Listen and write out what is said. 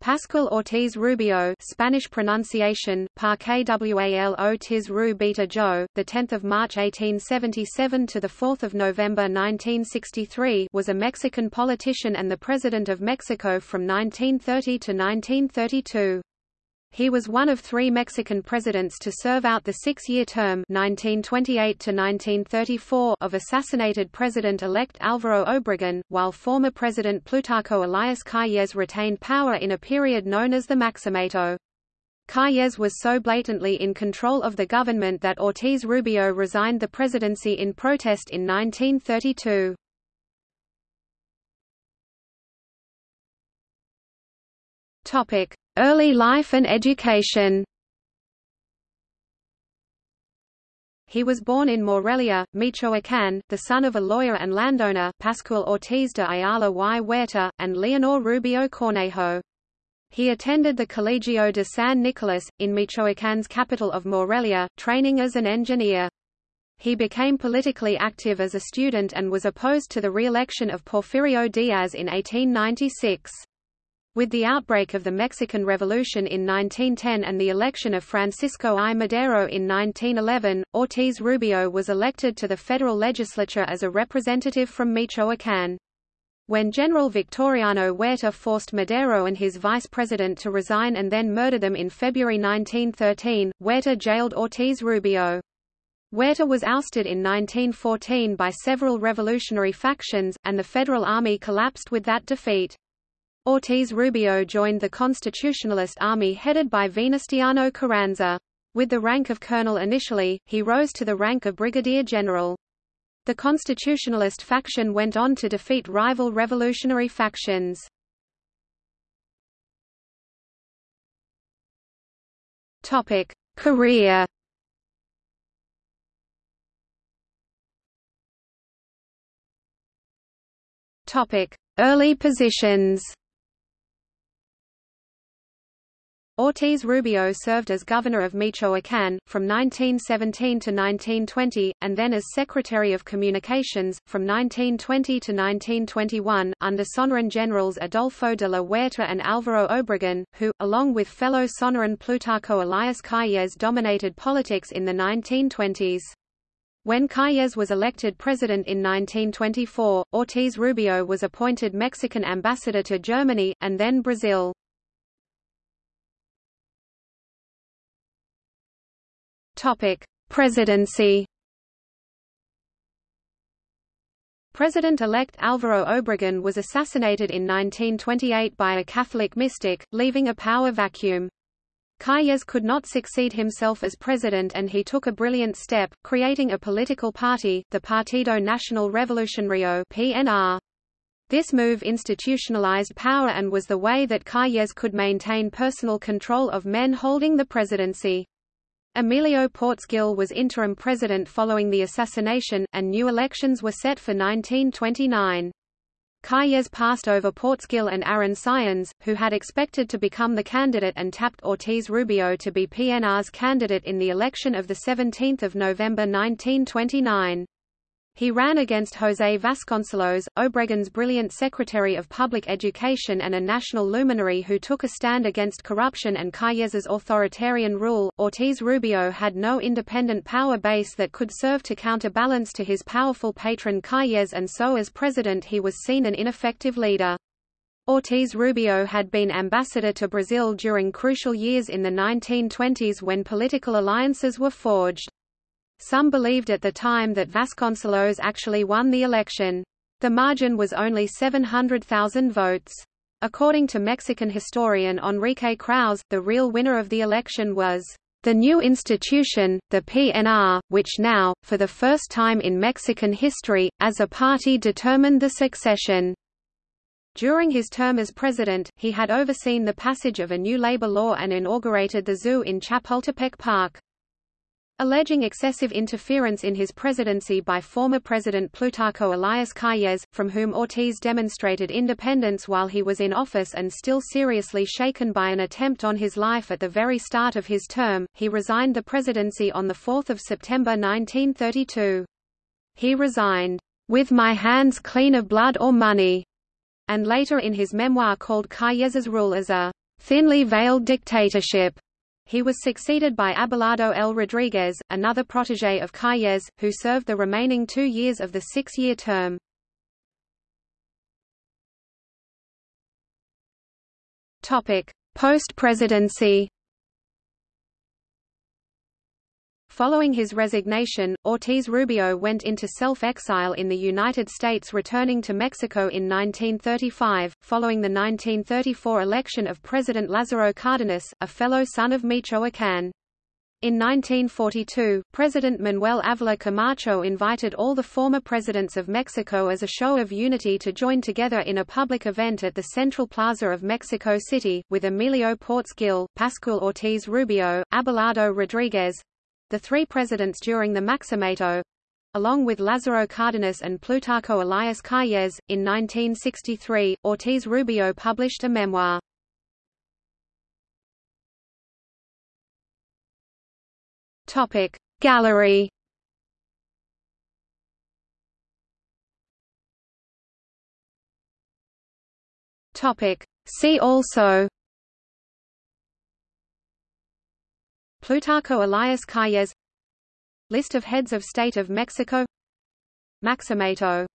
Pascual Ortiz Rubio Spanish pronunciation, Parque Wal Ortiz Rubita Joe, the 10th of March 1877 to the 4th of November 1963 was a Mexican politician and the President of Mexico from 1930 to 1932. He was one of three Mexican presidents to serve out the six-year term 1928 of assassinated President-elect Álvaro Obregón, while former President Plutarco Elias Calles retained power in a period known as the Maximato. Calles was so blatantly in control of the government that Ortiz Rubio resigned the presidency in protest in 1932. Early life and education He was born in Morelia, Michoacán, the son of a lawyer and landowner Pascual Ortiz de Ayala y Huerta, and Leonor Rubio Cornejo. He attended the Colegio de San Nicolás, in Michoacán's capital of Morelia, training as an engineer. He became politically active as a student and was opposed to the re-election of Porfirio Diaz in 1896. With the outbreak of the Mexican Revolution in 1910 and the election of Francisco I. Madero in 1911, Ortiz Rubio was elected to the federal legislature as a representative from Michoacán. When General Victoriano Huerta forced Madero and his vice president to resign and then murder them in February 1913, Huerta jailed Ortiz Rubio. Huerta was ousted in 1914 by several revolutionary factions, and the Federal Army collapsed with that defeat. Ortiz Rubio joined the Constitutionalist Army headed by Venustiano Carranza. With the rank of colonel initially, he rose to the rank of brigadier general. The Constitutionalist faction went on to defeat rival revolutionary factions. Topic: Career. Topic: Early positions. Ortiz Rubio served as governor of Michoacán, from 1917 to 1920, and then as Secretary of Communications, from 1920 to 1921, under Sonoran generals Adolfo de la Huerta and Álvaro Obregón, who, along with fellow Sonoran Plutarco Elias Calles dominated politics in the 1920s. When Calles was elected president in 1924, Ortiz Rubio was appointed Mexican ambassador to Germany, and then Brazil. Topic: Presidency. President-elect Álvaro Obregón was assassinated in 1928 by a Catholic mystic, leaving a power vacuum. Calles could not succeed himself as president and he took a brilliant step, creating a political party, the Partido Nacional Revolucionario PNR. This move institutionalized power and was the way that Calles could maintain personal control of men holding the presidency. Emilio Portes Gil was interim president following the assassination, and new elections were set for 1929. Calles passed over Portes Gil and Aaron Sáenz, who had expected to become the candidate and tapped Ortiz Rubio to be PNR's candidate in the election of 17 November 1929. He ran against José Vasconcelos, Obregón's brilliant Secretary of Public Education and a national luminary who took a stand against corruption and Calles's authoritarian rule. Ortiz Rubio had no independent power base that could serve to counterbalance to his powerful patron Calles and so as president he was seen an ineffective leader. Ortiz Rubio had been ambassador to Brazil during crucial years in the 1920s when political alliances were forged. Some believed at the time that Vasconcelos actually won the election. The margin was only 700,000 votes. According to Mexican historian Enrique Krauze, the real winner of the election was the new institution, the PNR, which now, for the first time in Mexican history, as a party determined the succession. During his term as president, he had overseen the passage of a new labor law and inaugurated the zoo in Chapultepec Park. Alleging excessive interference in his presidency by former President Plutarco Elias Calles, from whom Ortiz demonstrated independence while he was in office and still seriously shaken by an attempt on his life at the very start of his term, he resigned the presidency on 4 September 1932. He resigned, "...with my hands clean of blood or money," and later in his memoir called Calles's rule as a thinly veiled dictatorship. He was succeeded by Abelardo L. Rodriguez, another protégé of Calles, who served the remaining two years of the six-year term. Post-presidency Following his resignation, Ortiz-Rubio went into self-exile in the United States returning to Mexico in 1935, following the 1934 election of President Lázaro Cárdenas, a fellow son of Michoacán. In 1942, President Manuel Ávila Camacho invited all the former presidents of Mexico as a show of unity to join together in a public event at the Central Plaza of Mexico City, with Emilio Portes Gil, Pascual Ortiz Rubio, Abelardo Rodriguez, the three presidents during the Maximato, along with Lázaro Cárdenas and Plutarco Elias Calles. In 1963, Ortiz Rubio published a memoir. Topic Gallery Topic See also Plutarco Elias Calles. List of heads of state of Mexico. Maximato